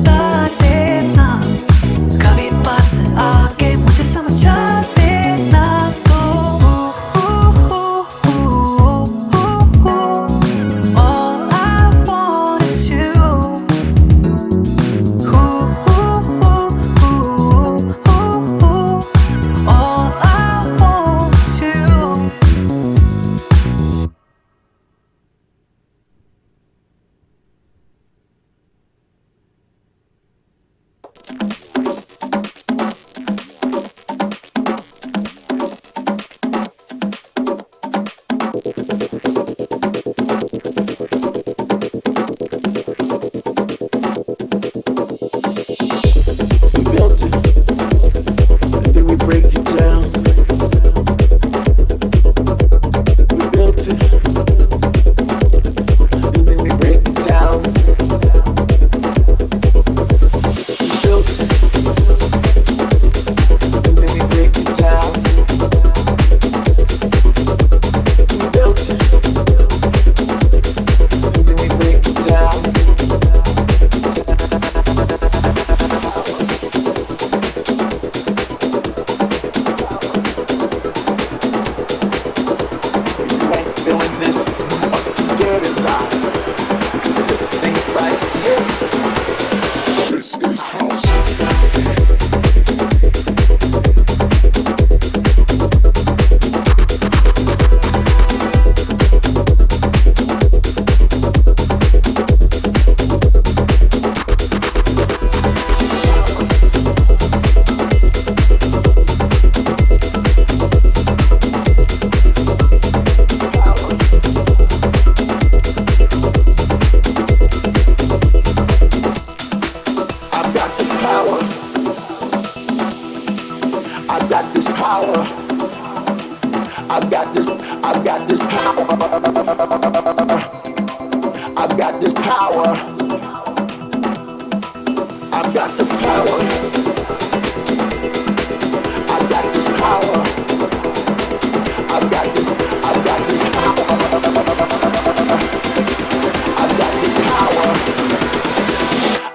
った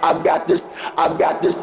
I've got this. I've got this,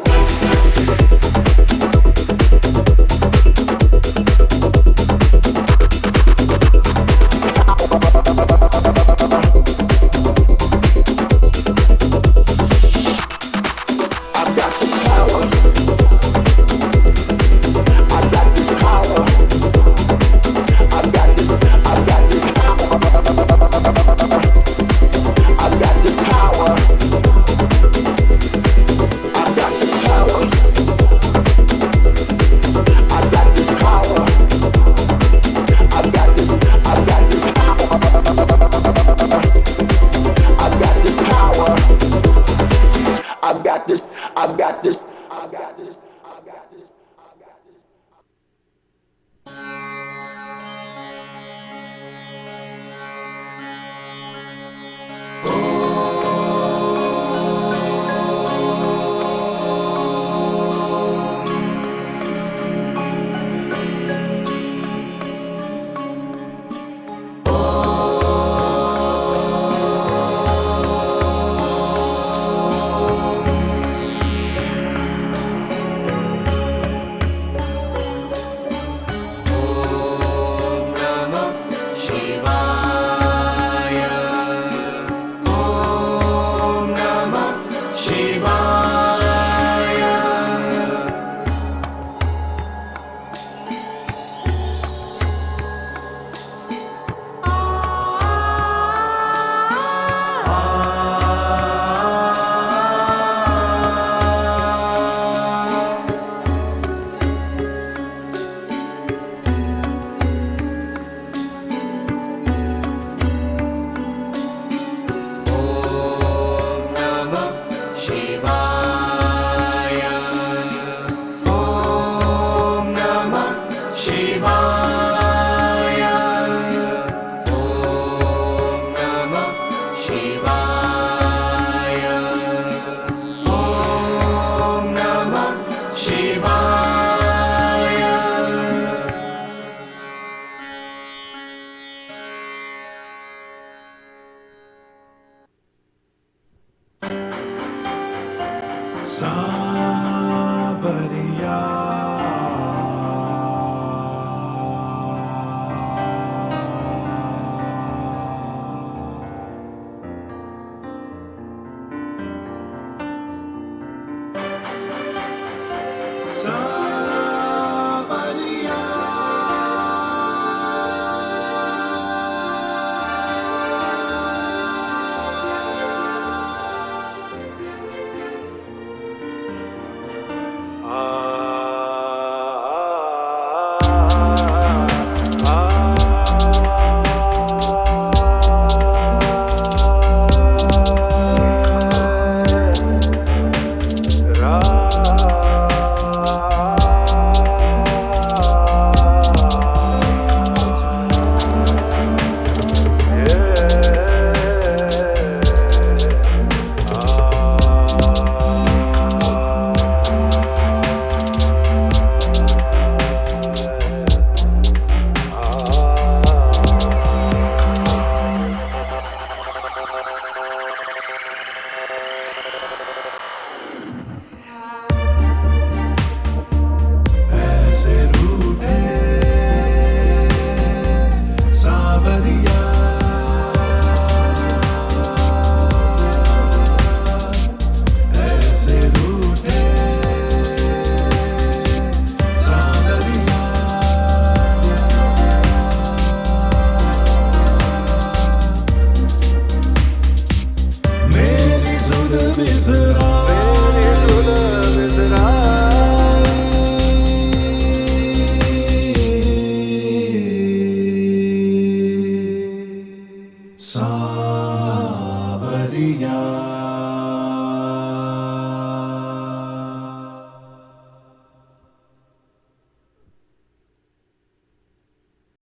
somebody else. Somebody